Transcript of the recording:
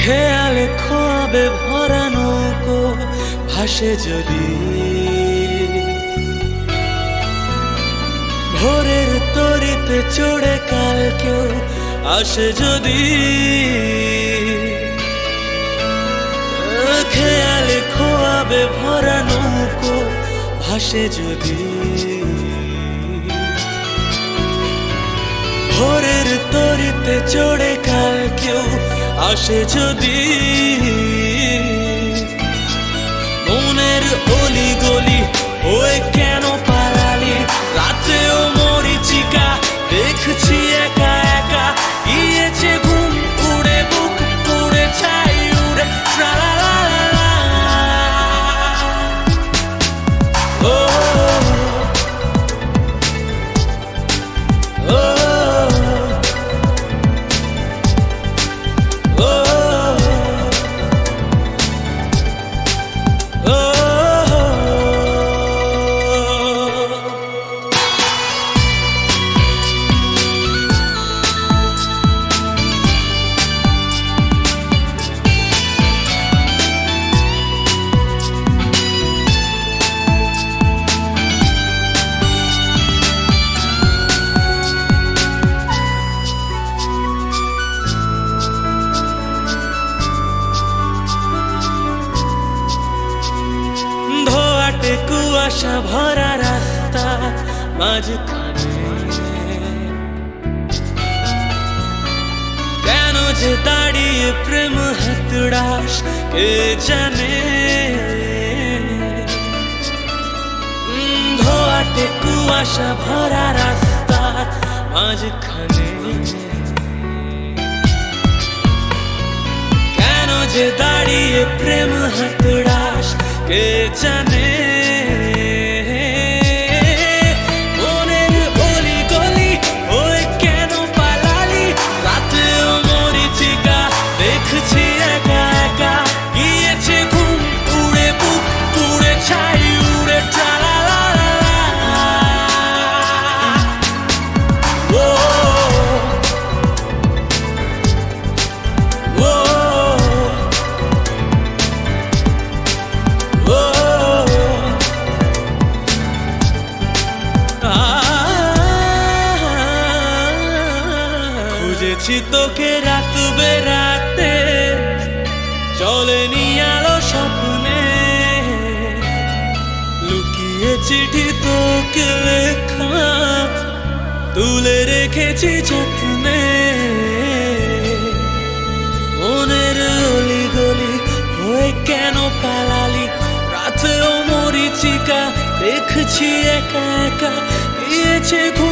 খেয়ালে খোয়াবে ভরা নৌকো ভাসে যদি। ভোরের তরিতে চড়ে কাল কেউ আসে যদি। খেয়ালে খোয়াবে ভরা নৌকো ভাসে যদি। ভোরের তরিতে চড়ে কাল কেউ আসে যদি মনের অলি কুয়াশা ভরা রাস্তা মাঝখানে। কেন যে দাঁড়িয়ে প্রেম হাতড়াস, কে জানে? ধোয়াটে কুয়াশা ভরা রাস্তা মাঝখানে। কেন যে দাঁড়িয়ে প্রেম হাতড়াস, কে জানে? খুঁজেছি তোকে রাত। বেরাতে চলেনি আলো স্বপ্নে। লুকিয়ে চিঠি তোকে লেখা, তুলে রেখেছি যত্নে। মনের অলি গলি হয়ে কেন পালালি? রাতেও মরিচিকা, দেখছি একা একা ঘুম